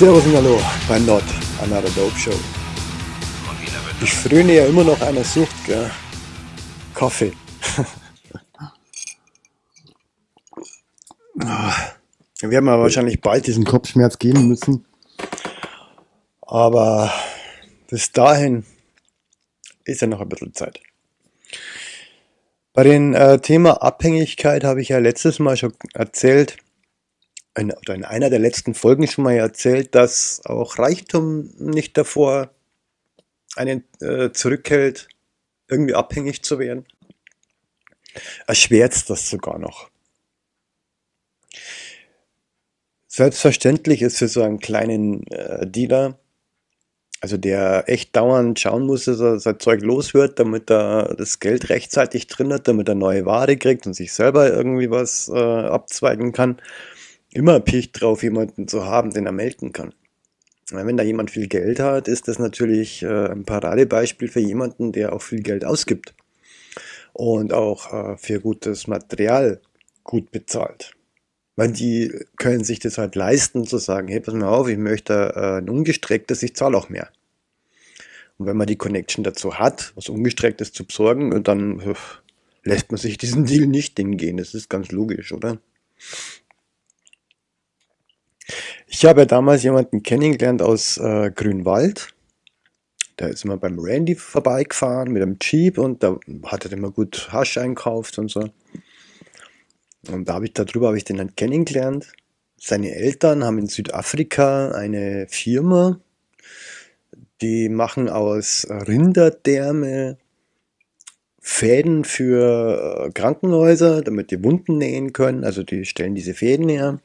Servus und Hallo bei Not Another Dope Show. Ich fröne ja immer noch einer Sucht, gell? Kaffee. Wir werden mal wahrscheinlich bald diesen Kopfschmerz geben müssen. Aber bis dahin ist ja noch ein bisschen Zeit. Bei dem äh, Thema Abhängigkeit habe ich ja letztes Mal schon erzählt, in, oder in einer der letzten Folgen schon mal erzählt, dass auch Reichtum nicht davor einen äh, zurückhält, irgendwie abhängig zu werden. Erschwert das sogar noch. Selbstverständlich ist für so einen kleinen äh, Dealer, also der echt dauernd schauen muss, dass er sein Zeug los wird, damit er das Geld rechtzeitig drin hat, damit er neue Ware kriegt und sich selber irgendwie was äh, abzweigen kann, immer picht drauf, jemanden zu haben, den er melden kann. Wenn da jemand viel Geld hat, ist das natürlich äh, ein Paradebeispiel für jemanden, der auch viel Geld ausgibt und auch äh, für gutes Material gut bezahlt. Weil die können sich das halt leisten, zu sagen, hey, pass mal auf, ich möchte äh, ein ungestrecktes, ich zahle auch mehr. Und wenn man die Connection dazu hat, was ungestrecktes zu besorgen, dann lässt man sich diesen Deal nicht hingehen. Das ist ganz logisch, oder? Ich habe ja damals jemanden kennengelernt aus äh, Grünwald. Da ist immer beim Randy vorbeigefahren mit einem Jeep und da hat er immer gut Hasch einkauft und so. Und da habe ich darüber habe ich den dann kennengelernt. Seine Eltern haben in Südafrika eine Firma, die machen aus Rinderdärme Fäden für äh, Krankenhäuser, damit die Wunden nähen können. Also die stellen diese Fäden her.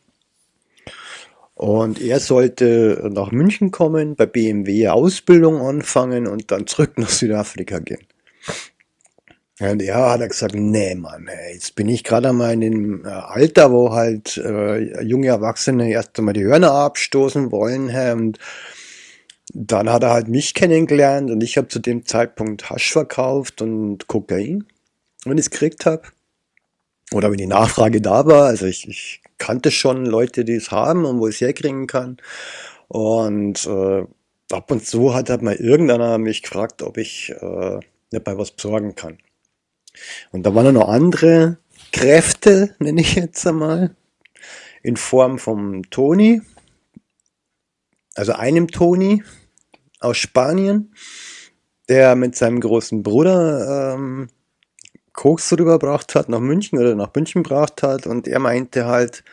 Und er sollte nach München kommen, bei BMW Ausbildung anfangen und dann zurück nach Südafrika gehen. Und er hat er gesagt, nee Mann, jetzt bin ich gerade einmal in dem äh, Alter, wo halt äh, junge Erwachsene erst einmal die Hörner abstoßen wollen. Hä, und dann hat er halt mich kennengelernt und ich habe zu dem Zeitpunkt Hasch verkauft und Kokain, wenn ich es gekriegt habe. Oder wenn die Nachfrage da war. Also ich, ich kannte schon Leute, die es haben und wo ich es herkriegen kann. Und äh, ab und zu hat halt mal irgendeiner mich gefragt, ob ich äh, nicht mal was besorgen kann. Und da waren noch andere Kräfte, nenne ich jetzt einmal, in Form vom Toni, also einem Toni aus Spanien, der mit seinem großen Bruder ähm, Koks rübergebracht hat nach München oder nach München gebracht hat und er meinte halt,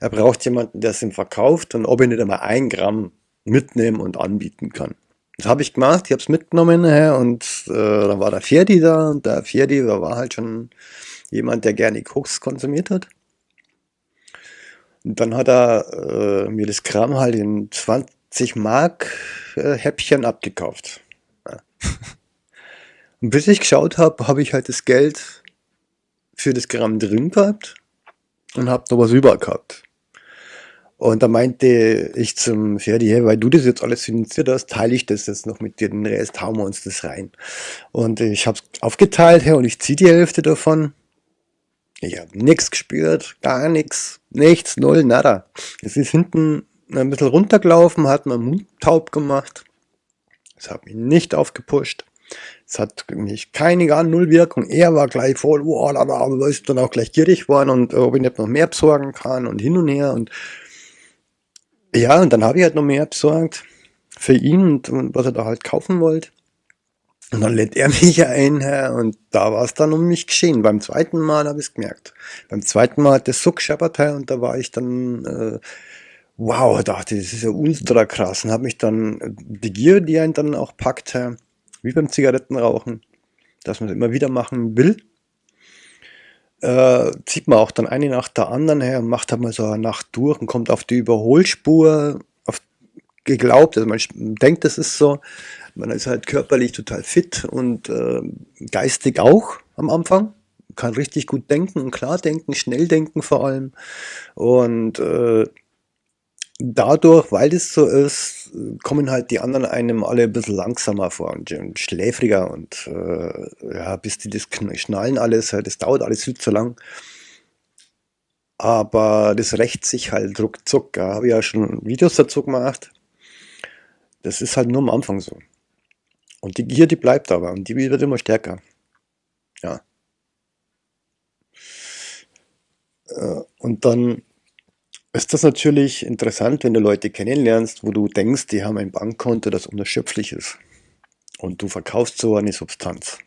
er braucht jemanden, der es ihm verkauft und ob er nicht einmal ein Gramm mitnehmen und anbieten kann. Das habe ich gemacht, ich habe es mitgenommen äh, und äh, dann war der Ferdi da und der Ferdi der war halt schon jemand, der gerne Koks konsumiert hat. Und dann hat er äh, mir das Gramm halt in 20 Mark äh, Häppchen abgekauft. Ja. Und bis ich geschaut habe, habe ich halt das Geld für das Gramm drin gehabt und habe noch was über gehabt. Und da meinte ich zum Ferdi, hey, weil du das jetzt alles finanziert hast, teile ich das jetzt noch mit dir, den Rest hauen wir uns das rein. Und ich habe es aufgeteilt, hey, und ich ziehe die Hälfte davon. Ich habe nichts gespürt, gar nichts, nichts, null, nada. Es ist hinten ein bisschen runtergelaufen, hat meinen Mund taub gemacht. Es hat mich nicht aufgepusht. Es hat mich keine gar null Wirkung. Er war gleich voll, oh, da, ist dann auch gleich gierig geworden und ob ich nicht noch mehr besorgen kann und hin und her und ja, und dann habe ich halt noch mehr besorgt für ihn und, und was er da halt kaufen wollte. Und dann lädt er mich ein und da war es dann um mich geschehen. Beim zweiten Mal habe ich es gemerkt. Beim zweiten Mal hat das so gescheppert und da war ich dann, äh, wow, dachte, das ist ja ultra krass. Und habe mich dann, die Gier, die einen dann auch packt, wie beim Zigarettenrauchen, dass man es immer wieder machen will, äh, zieht man auch dann eine nach der anderen her und macht halt mal so eine Nacht durch und kommt auf die Überholspur, auf geglaubt, also man denkt, das ist so, man ist halt körperlich total fit und äh, geistig auch am Anfang, kann richtig gut denken und klar denken, schnell denken vor allem. Und äh, dadurch, weil das so ist, kommen halt die anderen einem alle ein bisschen langsamer vor und, und schläfriger und äh, ja, bis die das schnallen alles, halt, das dauert alles viel zu lang. Aber das rächt sich halt ruckzuck. Ja. Habe ich ja schon Videos dazu gemacht. Das ist halt nur am Anfang so. Und die Gier, die bleibt aber und die wird immer stärker. Ja. Äh, und dann ist das natürlich interessant, wenn du Leute kennenlernst, wo du denkst, die haben ein Bankkonto, das unerschöpflich ist. Und du verkaufst so eine Substanz.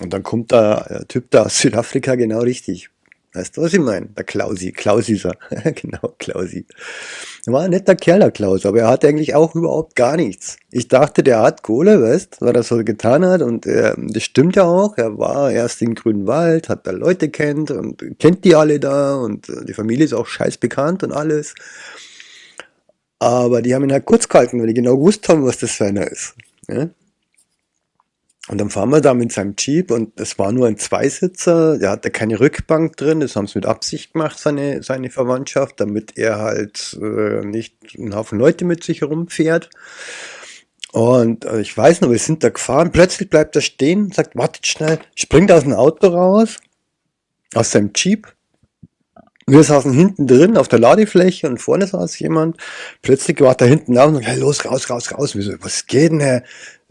Und dann kommt da ein Typ da aus Südafrika genau richtig. Weißt du, was ich meine? Der Klausi, Klausi ist er. genau, Klausi. War ein netter Kerl, der Klaus, aber er hatte eigentlich auch überhaupt gar nichts. Ich dachte, der hat Kohle, weißt was er so getan hat und äh, das stimmt ja auch. Er war erst in Grünwald, hat da Leute kennt und kennt die alle da und äh, die Familie ist auch scheiß bekannt und alles. Aber die haben ihn halt kurz gehalten, weil die genau gewusst haben, was das für einer ist. Ja? Und dann fahren wir da mit seinem Jeep und es war nur ein Zweisitzer, der hatte keine Rückbank drin, das haben sie mit Absicht gemacht, seine, seine Verwandtschaft, damit er halt äh, nicht einen Haufen Leute mit sich herumfährt. Und äh, ich weiß noch, wir sind da gefahren, plötzlich bleibt er stehen, sagt, wartet schnell, springt aus dem Auto raus, aus seinem Jeep. Wir saßen hinten drin auf der Ladefläche und vorne saß jemand. Plötzlich war da hinten auf und hey, los, raus, raus, raus. Wieso, was geht denn, Herr?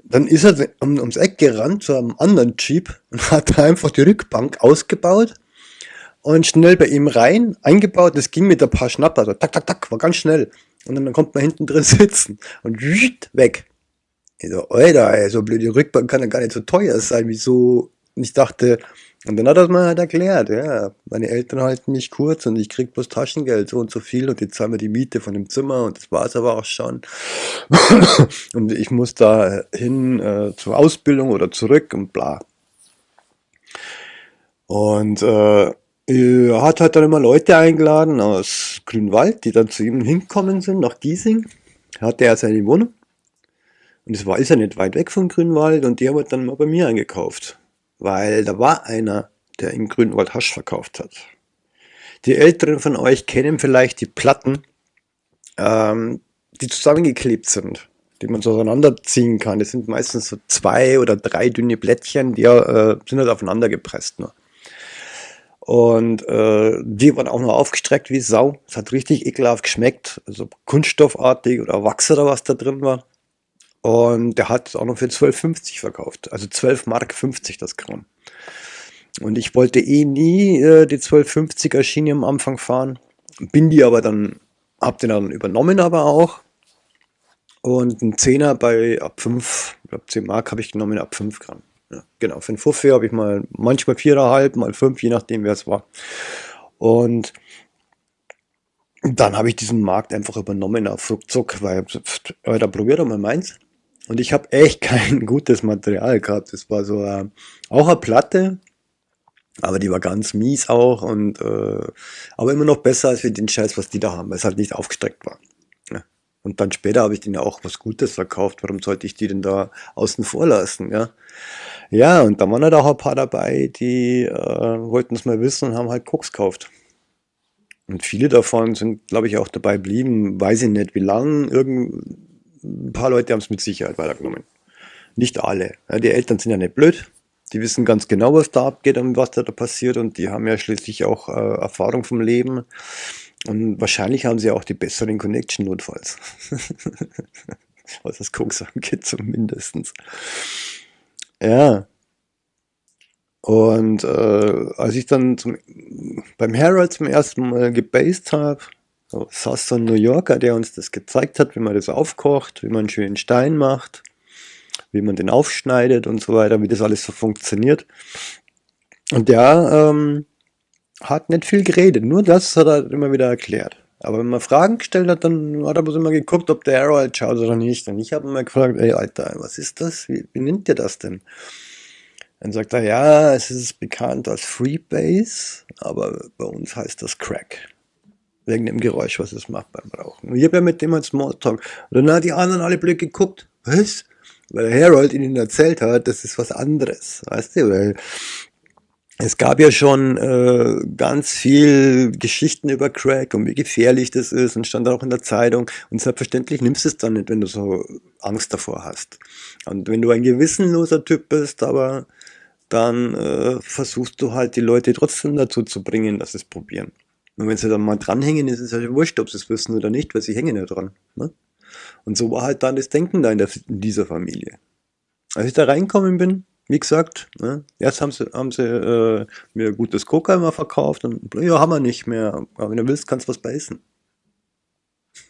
Dann ist er um, ums Eck gerannt zu einem anderen Jeep und hat einfach die Rückbank ausgebaut und schnell bei ihm rein, eingebaut. Das ging mit ein paar Schnapper, also tak, tak, tak, war ganz schnell. Und dann kommt man hinten drin sitzen und weg. Ich so, Alter, so blöde Rückbank kann ja gar nicht so teuer sein, wieso? Ich dachte, und dann hat er mir halt erklärt, ja, meine Eltern halten mich kurz und ich krieg bloß Taschengeld, so und so viel und jetzt zahlen wir die Miete von dem Zimmer und das war's aber auch schon. und ich muss da hin äh, zur Ausbildung oder zurück und bla. Und äh, er hat halt dann immer Leute eingeladen aus Grünwald, die dann zu ihm hinkommen sind, nach Giesing. Hatte er seine Wohnung. Und es war, ist ja nicht weit weg von Grünwald und die haben halt dann mal bei mir eingekauft weil da war einer, der in Grünwald Hasch verkauft hat. Die Älteren von euch kennen vielleicht die Platten, ähm, die zusammengeklebt sind, die man so auseinanderziehen kann. Das sind meistens so zwei oder drei dünne Blättchen, die äh, sind halt aufeinander gepresst. Nur. Und äh, die waren auch noch aufgestreckt wie Sau. Es hat richtig ekelhaft geschmeckt. Also kunststoffartig oder Wachs oder was da drin war. Und der hat es auch noch für 12,50 verkauft. Also 12 Mark 50 das Gramm. Und ich wollte eh nie äh, die 12,50er Schiene am Anfang fahren. Bin die aber dann, hab den dann übernommen aber auch. Und ein Zehner bei ab 5, ich glaube 10 Mark habe ich genommen ab 5 Gramm. Ja, genau, für einen Fuffi habe ich mal manchmal 4,5, mal 5, je nachdem wer es war. Und dann habe ich diesen Markt einfach übernommen auf Ruckzuck, weil, da probiert doch mal meins. Und ich habe echt kein gutes Material gehabt. Das war so äh, auch eine Platte, aber die war ganz mies auch und äh, aber immer noch besser als für den Scheiß, was die da haben, weil es halt nicht aufgestreckt war. Ja. Und dann später habe ich denen ja auch was Gutes verkauft. Warum sollte ich die denn da außen vor lassen? Ja, ja und da waren halt auch ein paar dabei, die äh, wollten es mal wissen und haben halt Koks gekauft. Und viele davon sind, glaube ich, auch dabei geblieben, weiß ich nicht wie lang, irgend ein paar Leute haben es mit Sicherheit weitergenommen. Nicht alle. Ja, die Eltern sind ja nicht blöd. Die wissen ganz genau, was da abgeht und was da, da passiert und die haben ja schließlich auch äh, Erfahrung vom Leben. Und wahrscheinlich haben sie auch die besseren Connection notfalls. was das Koks angeht zumindest. Ja. Und äh, als ich dann zum, beim Harold zum ersten Mal gebased habe, so, saß so ein New Yorker, der uns das gezeigt hat, wie man das aufkocht, wie man einen schönen Stein macht, wie man den aufschneidet und so weiter, wie das alles so funktioniert. Und der ähm, hat nicht viel geredet, nur das hat er immer wieder erklärt. Aber wenn man Fragen gestellt hat, dann hat er bloß immer geguckt, ob der Harold schaut oder nicht. Und ich habe immer gefragt, ey Alter, was ist das? Wie, wie nennt ihr das denn? Dann sagt er, ja, es ist bekannt als Freebase, aber bei uns heißt das Crack wegen dem Geräusch, was es macht beim Rauchen. Und ich habe ja mit dem halt Smalltalk. Und dann hat die anderen alle blöd geguckt. Was? Weil Harold ihnen erzählt hat, das ist was anderes. Weißt du? Weil es gab ja schon äh, ganz viel Geschichten über Crack und wie gefährlich das ist und stand auch in der Zeitung. Und selbstverständlich nimmst du es dann nicht, wenn du so Angst davor hast. Und wenn du ein gewissenloser Typ bist, aber dann äh, versuchst du halt die Leute trotzdem dazu zu bringen, dass sie es probieren. Und wenn sie dann mal dranhängen, ist es ja wurscht, ob sie es wissen oder nicht, weil sie hängen ja dran. Ne? Und so war halt dann das Denken da in, der, in dieser Familie. Als ich da reinkommen bin, wie gesagt, ne, erst haben sie, haben sie äh, mir gutes Coca immer verkauft und ja, haben wir nicht mehr. Aber wenn du willst, kannst du was beißen.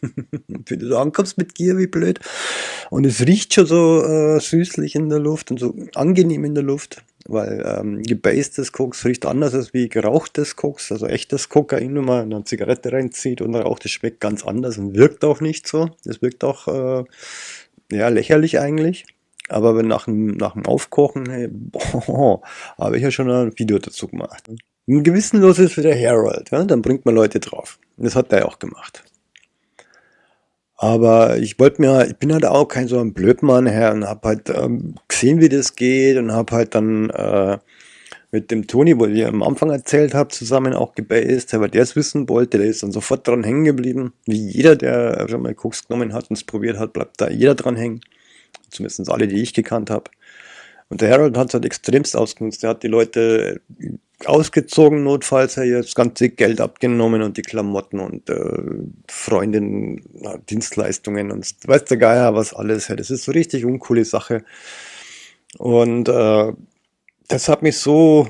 wenn du so ankommst mit Gier, wie blöd. Und es riecht schon so äh, süßlich in der Luft und so angenehm in der Luft, weil ähm, gebasedes Koks riecht anders als wie gerauchtes Koks, also echtes Kokain, wenn man eine Zigarette reinzieht und raucht, das schmeckt ganz anders und wirkt auch nicht so. Das wirkt auch äh, ja, lächerlich eigentlich. Aber wenn nach dem, nach dem Aufkochen, hey, boah, habe ich ja schon ein Video dazu gemacht. Ein gewissenlos ist wie der Harold, ja? dann bringt man Leute drauf. Das hat er auch gemacht. Aber ich wollte mir, ich bin halt auch kein so ein Blödmann her und habe halt ähm, gesehen, wie das geht und habe halt dann äh, mit dem Toni, wo ich am Anfang erzählt habe, zusammen auch gebased, weil der es wissen wollte, der ist dann sofort dran hängen geblieben. Wie jeder, der schon mal Koks genommen hat und es probiert hat, bleibt da jeder dran hängen zumindest alle, die ich gekannt habe. Und der Harold hat es halt extremst ausgenutzt. Er hat die Leute ausgezogen, notfalls er das ganze Geld abgenommen und die Klamotten und äh, Freundinnen, Dienstleistungen und weiß der Geier was alles. Das ist so richtig uncoole Sache. Und äh, das hat mich so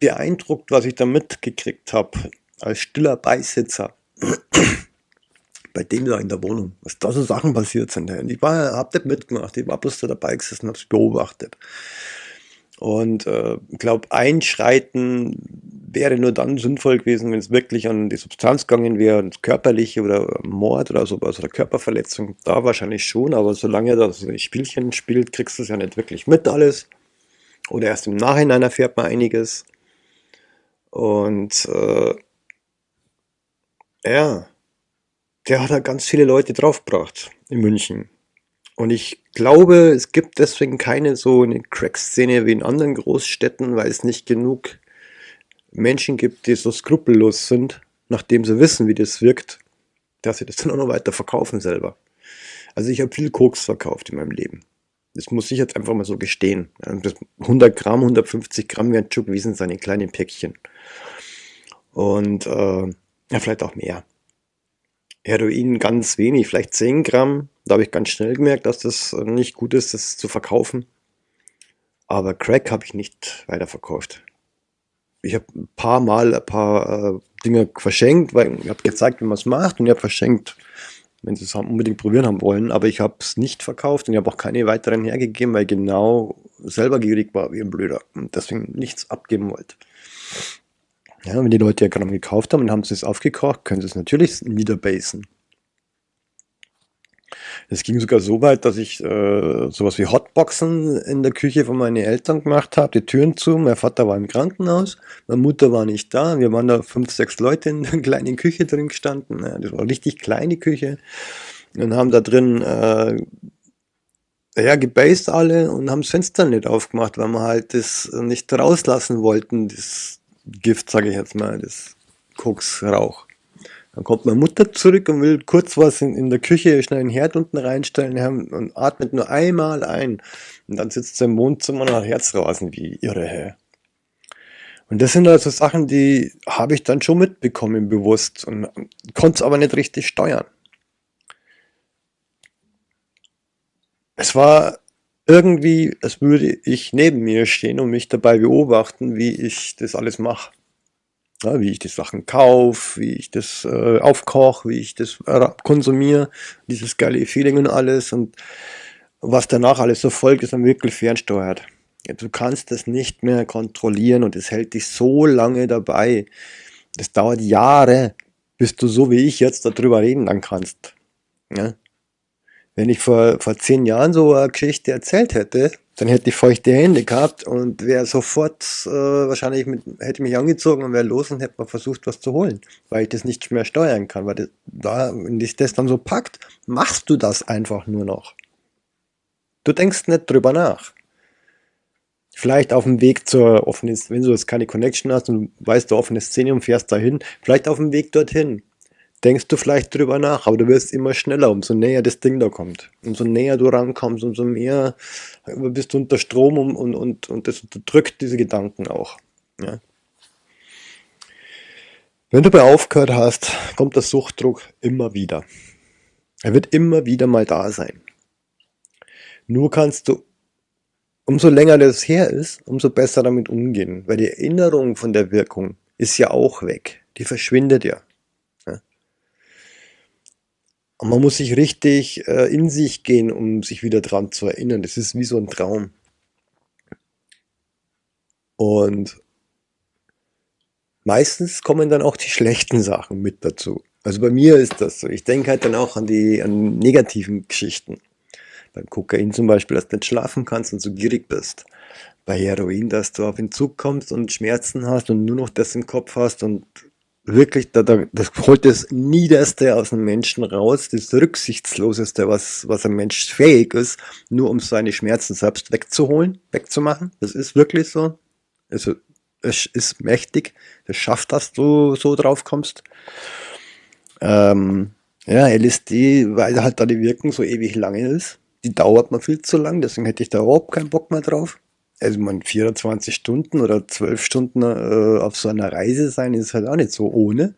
beeindruckt, was ich da mitgekriegt habe, als stiller Beisitzer bei dem da in der Wohnung, was da so Sachen passiert sind. Und ich war, hab das mitgemacht, ich war bloß da dabei gesessen, hab's beobachtet. Und äh, glaube, Einschreiten wäre nur dann sinnvoll gewesen, wenn es wirklich an die Substanz gegangen wäre, körperliche oder Mord oder sowas oder Körperverletzung, da wahrscheinlich schon, aber solange das Spielchen spielt, kriegst du es ja nicht wirklich mit alles. Oder erst im Nachhinein erfährt man einiges. Und äh, ja, der hat da ganz viele Leute draufgebracht in München. Und ich glaube, es gibt deswegen keine so eine Crack-Szene wie in anderen Großstädten, weil es nicht genug Menschen gibt, die so skrupellos sind, nachdem sie wissen, wie das wirkt, dass sie das dann auch noch weiter verkaufen selber. Also ich habe viel Koks verkauft in meinem Leben. Das muss ich jetzt einfach mal so gestehen. 100 Gramm, 150 Gramm werden schon gewesen sein, in kleinen Päckchen. Und äh, ja, vielleicht auch mehr. Heroin ganz wenig, vielleicht 10 Gramm. Da habe ich ganz schnell gemerkt, dass das nicht gut ist, das zu verkaufen. Aber Crack habe ich nicht weiterverkauft. Ich habe ein paar Mal ein paar äh, Dinge verschenkt, weil ich habe gezeigt, wie man es macht und ich habe verschenkt, wenn sie es unbedingt probieren haben wollen. Aber ich habe es nicht verkauft und ich habe auch keine weiteren hergegeben, weil ich genau selber gierig war wie ein Blöder und deswegen nichts abgeben wollte. Ja, wenn die Leute ja Gramm gekauft haben und haben sie es aufgekocht, können sie es natürlich niederbasen. Es ging sogar so weit, dass ich äh, sowas wie Hotboxen in der Küche von meinen Eltern gemacht habe, die Türen zu. Mein Vater war im Krankenhaus, meine Mutter war nicht da. Wir waren da fünf, sechs Leute in der kleinen Küche drin gestanden. Ja, das war eine richtig kleine Küche. Und haben da drin äh, ja, gebased alle und haben das Fenster nicht aufgemacht, weil wir halt das nicht rauslassen wollten, das, Gift, sage ich jetzt mal, das Koksrauch. Dann kommt meine Mutter zurück und will kurz was in, in der Küche, schnell einen Herd unten reinstellen und atmet nur einmal ein. Und dann sitzt sie im Wohnzimmer und hat Herzrasen wie irre. Hä? Und das sind also Sachen, die habe ich dann schon mitbekommen bewusst und konnte es aber nicht richtig steuern. Es war irgendwie, als würde ich neben mir stehen und mich dabei beobachten, wie ich das alles mache. Ja, wie ich die Sachen kaufe, wie ich das äh, aufkoche, wie ich das äh, konsumiere, dieses geile Feeling und alles und was danach alles so folgt, ist dann wirklich fernsteuert. Du kannst das nicht mehr kontrollieren und es hält dich so lange dabei. Das dauert Jahre, bis du so wie ich jetzt darüber reden dann kannst. Ja? Wenn ich vor, vor zehn Jahren so eine Geschichte erzählt hätte, dann hätte ich feuchte Hände gehabt und wäre sofort äh, wahrscheinlich mit, hätte mich angezogen und wäre los und hätte mal versucht, was zu holen, weil ich das nicht mehr steuern kann. Weil das, da, wenn dich das dann so packt, machst du das einfach nur noch. Du denkst nicht drüber nach. vielleicht auf dem Weg zur offenen, wenn du jetzt keine Connection hast und weißt du offene Szene und fährst dahin, vielleicht auf dem Weg dorthin. Denkst du vielleicht drüber nach, aber du wirst immer schneller, umso näher das Ding da kommt. Umso näher du rankommst, umso mehr bist du unter Strom und, und, und, und das unterdrückt diese Gedanken auch. Ja. Wenn du bei aufgehört hast, kommt der Suchtdruck immer wieder. Er wird immer wieder mal da sein. Nur kannst du, umso länger das her ist, umso besser damit umgehen, weil die Erinnerung von der Wirkung ist ja auch weg. Die verschwindet ja. Und man muss sich richtig äh, in sich gehen, um sich wieder dran zu erinnern. Das ist wie so ein Traum. Und meistens kommen dann auch die schlechten Sachen mit dazu. Also bei mir ist das so. Ich denke halt dann auch an die an negativen Geschichten. Beim Kokain zum Beispiel, dass du nicht schlafen kannst und so gierig bist. Bei Heroin, dass du auf den Zug kommst und Schmerzen hast und nur noch das im Kopf hast und wirklich, da, da, das holt das Niederste aus einem Menschen raus, das Rücksichtsloseste, was, was ein Mensch fähig ist, nur um seine Schmerzen selbst wegzuholen, wegzumachen. Das ist wirklich so. Also es ist mächtig, das schafft, dass du so drauf kommst. Ähm, ja, LSD, weil halt da die Wirkung so ewig lange ist, die dauert mir viel zu lang, deswegen hätte ich da überhaupt keinen Bock mehr drauf. Also man 24 Stunden oder 12 Stunden äh, auf so einer Reise sein, ist halt auch nicht so ohne.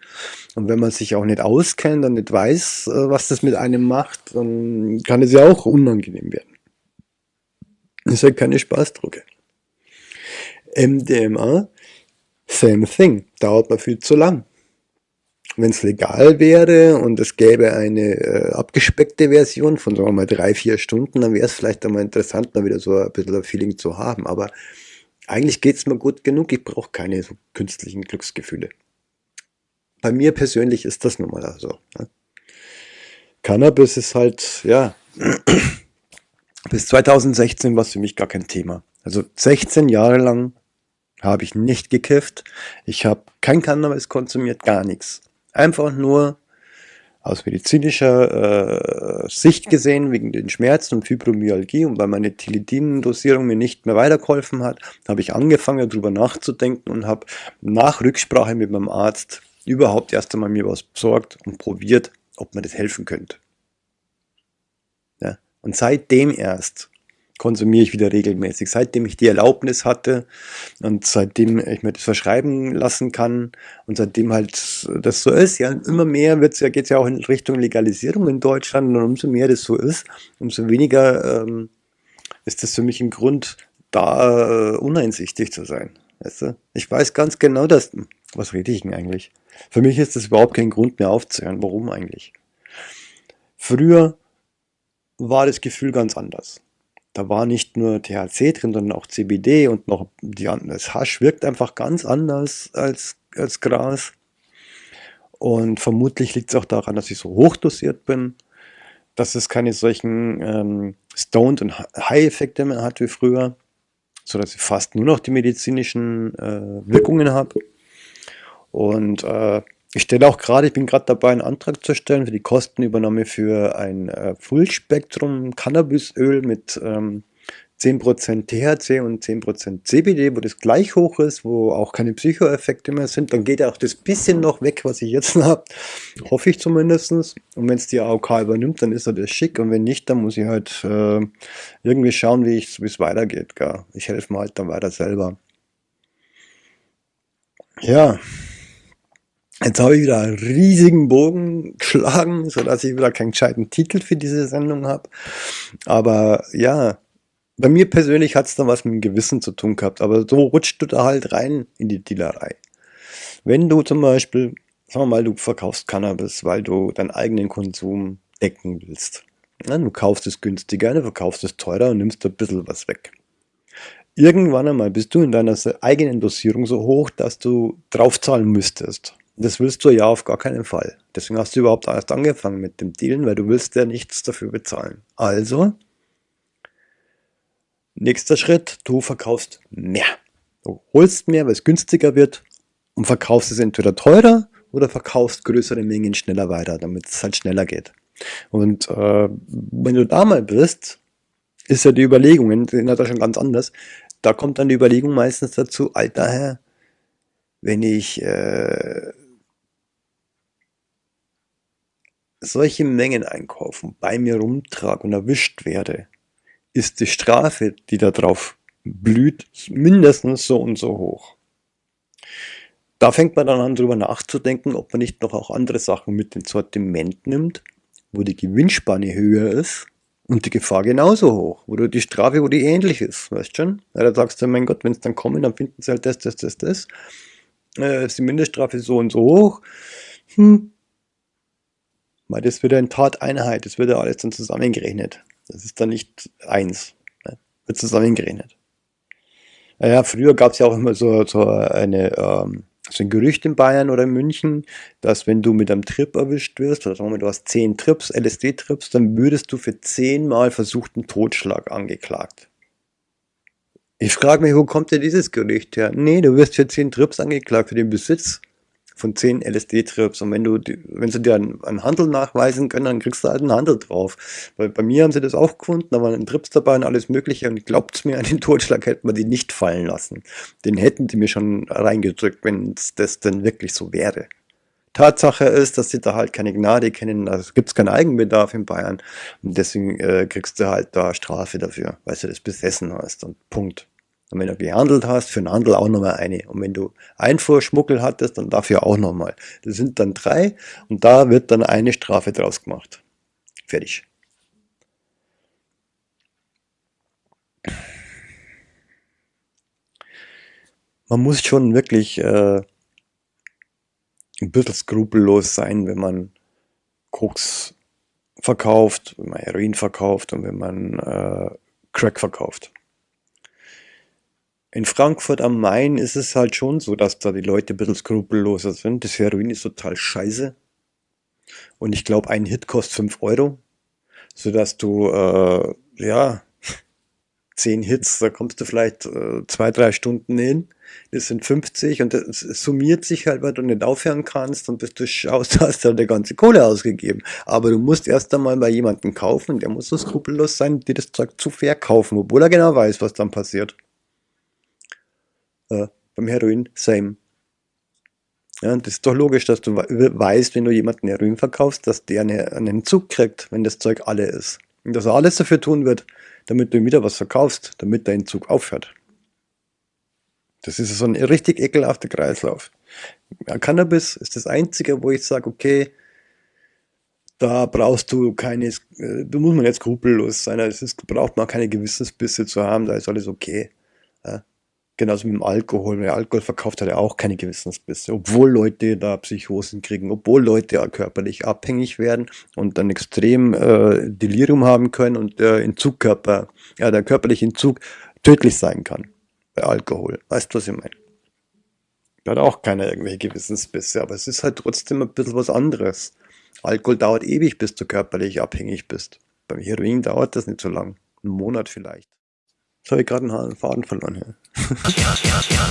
Und wenn man sich auch nicht auskennt und nicht weiß, äh, was das mit einem macht, dann kann es ja auch unangenehm werden. Das ist halt keine Spaßdrucke. MDMA Same thing, dauert mir viel zu lang. Wenn es legal wäre und es gäbe eine äh, abgespeckte Version von, sagen wir mal, drei, vier Stunden, dann wäre es vielleicht einmal interessant, mal wieder so ein bisschen ein Feeling zu haben. Aber eigentlich geht es mir gut genug, ich brauche keine so künstlichen Glücksgefühle. Bei mir persönlich ist das nun mal so. Ne? Cannabis ist halt, ja, bis 2016 war es für mich gar kein Thema. Also 16 Jahre lang habe ich nicht gekifft. Ich habe kein Cannabis konsumiert, gar nichts. Einfach nur aus medizinischer äh, Sicht gesehen, wegen den Schmerzen und Fibromyalgie und weil meine Tilidin-Dosierung mir nicht mehr weitergeholfen hat, habe ich angefangen darüber nachzudenken und habe nach Rücksprache mit meinem Arzt überhaupt erst einmal mir was besorgt und probiert, ob mir das helfen könnte. Ja? Und seitdem erst konsumiere ich wieder regelmäßig. Seitdem ich die Erlaubnis hatte und seitdem ich mir das verschreiben lassen kann und seitdem halt das so ist, ja, immer mehr wird's ja, geht's ja auch in Richtung Legalisierung in Deutschland und umso mehr das so ist, umso weniger ähm, ist das für mich ein Grund, da äh, uneinsichtig zu sein. Weißt du? Ich weiß ganz genau, dass, was rede ich denn eigentlich? Für mich ist das überhaupt kein Grund mehr aufzuhören. Warum eigentlich? Früher war das Gefühl ganz anders. Da war nicht nur THC drin, sondern auch CBD und noch die, das Hasch wirkt einfach ganz anders als, als Gras. Und vermutlich liegt es auch daran, dass ich so hochdosiert bin, dass es keine solchen ähm, Stoned- und High-Effekte mehr hat wie früher, sodass ich fast nur noch die medizinischen äh, Wirkungen habe. Und äh, ich stelle auch gerade, ich bin gerade dabei, einen Antrag zu stellen für die Kostenübernahme für ein äh, Fullspektrum Cannabisöl mit ähm, 10% THC und 10% CBD, wo das gleich hoch ist, wo auch keine Psychoeffekte mehr sind. Dann geht ja auch das bisschen noch weg, was ich jetzt habe. Hoffe ich zumindest. Und wenn es die AOK übernimmt, dann ist das schick. Und wenn nicht, dann muss ich halt äh, irgendwie schauen, wie es weitergeht. Gell? Ich helfe mir halt dann weiter selber. Ja. Jetzt habe ich wieder einen riesigen Bogen geschlagen, sodass ich wieder keinen gescheiten Titel für diese Sendung habe. Aber ja, bei mir persönlich hat es dann was mit dem Gewissen zu tun gehabt. Aber so rutscht du da halt rein in die Dealerei. Wenn du zum Beispiel, sagen wir mal, du verkaufst Cannabis, weil du deinen eigenen Konsum decken willst. Ja, du kaufst es günstiger, du verkaufst es teurer und nimmst ein bisschen was weg. Irgendwann einmal bist du in deiner eigenen Dosierung so hoch, dass du draufzahlen müsstest. Das willst du ja auf gar keinen Fall. Deswegen hast du überhaupt erst angefangen mit dem Dealen, weil du willst ja nichts dafür bezahlen. Also, nächster Schritt, du verkaufst mehr. Du holst mehr, weil es günstiger wird und verkaufst es entweder teurer oder verkaufst größere Mengen schneller weiter, damit es halt schneller geht. Und äh, wenn du da mal bist, ist ja die Überlegung, sind ja da schon ganz anders, da kommt dann die Überlegung meistens dazu, alter Herr, wenn ich äh, solche Mengen einkaufen, bei mir rumtrage und erwischt werde, ist die Strafe, die da drauf blüht, mindestens so und so hoch. Da fängt man dann an, drüber nachzudenken, ob man nicht noch auch andere Sachen mit ins Sortiment nimmt, wo die Gewinnspanne höher ist und die Gefahr genauso hoch, wo du die Strafe, wo die ähnlich ist, weißt schon? Ja, da sagst du, mein Gott, wenn es dann kommen, dann finden sie halt das, das, das, das. Äh, ist die Mindeststrafe so und so hoch. Hm. Weil das wird ja in Tateinheit, das wird ja alles dann zusammengerechnet. Das ist dann nicht eins, ne? wird zusammengerechnet. Naja, früher gab es ja auch immer so, so eine ähm, so ein Gerücht in Bayern oder in München, dass wenn du mit einem Trip erwischt wirst, oder sagen wir, du hast 10 Trips, LSD-Trips, dann würdest du für 10 Mal versuchten Totschlag angeklagt. Ich frage mich, wo kommt denn dieses Gerücht her? Nee, du wirst für 10 Trips angeklagt für den Besitz von 10 LSD-Trips. Und wenn du, wenn sie dir einen, einen, Handel nachweisen können, dann kriegst du halt einen Handel drauf. Weil bei mir haben sie das auch gefunden, da waren Trips dabei und alles mögliche. Und glaubt's mir, an den Totschlag hätten wir die nicht fallen lassen. Den hätten die mir schon reingedrückt, wenn das denn wirklich so wäre. Tatsache ist, dass sie da halt keine Gnade kennen, also gibt es keinen Eigenbedarf in Bayern und deswegen äh, kriegst du halt da Strafe dafür, weil du das besessen hast und Punkt. Und wenn du gehandelt hast, für den Handel auch nochmal eine. Und wenn du Einfuhrschmuggel hattest, dann dafür auch nochmal. Das sind dann drei und da wird dann eine Strafe draus gemacht. Fertig. Man muss schon wirklich äh, ein bisschen skrupellos sein, wenn man Koks verkauft, wenn man Heroin verkauft und wenn man äh, Crack verkauft. In Frankfurt am Main ist es halt schon so, dass da die Leute ein bisschen skrupelloser sind. Das Heroin ist total scheiße. Und ich glaube, ein Hit kostet 5 Euro. Sodass du, äh, ja, 10 Hits, da kommst du vielleicht äh, zwei, drei Stunden hin. Das sind 50 und das summiert sich halt, weil du nicht aufhören kannst und bis du schaust, hast du halt die ganze Kohle ausgegeben. Aber du musst erst einmal bei jemandem kaufen, der muss so skrupellos sein, dir das Zeug zu verkaufen, obwohl er genau weiß, was dann passiert. Äh, beim Heroin, same. Ja, das ist doch logisch, dass du weißt, wenn du jemanden Heroin verkaufst, dass der einen Entzug kriegt, wenn das Zeug alle ist. Und dass er alles dafür tun wird, damit du ihm wieder was verkaufst, damit der Entzug aufhört. Das ist so ein richtig ekelhafter Kreislauf. Ja, Cannabis ist das Einzige, wo ich sage, okay, da brauchst du keine, äh, da muss man jetzt skrupellos sein, es ist, braucht man keine Gewissensbisse zu haben, da ist alles okay. Ja. Genauso mit dem Alkohol. Wer Alkohol verkauft, hat er auch keine Gewissensbisse. Obwohl Leute da Psychosen kriegen, obwohl Leute ja körperlich abhängig werden und dann extrem äh, Delirium haben können und der Entzugkörper, ja, der körperliche Entzug tödlich sein kann bei Alkohol. Weißt du, was ich meine? Da hat auch keiner irgendwelche Gewissensbisse, aber es ist halt trotzdem ein bisschen was anderes. Alkohol dauert ewig, bis du körperlich abhängig bist. Beim Heroin dauert das nicht so lang. Einen Monat vielleicht. Jetzt habe ich gerade einen Faden verloren hier. Tja, tja, tja.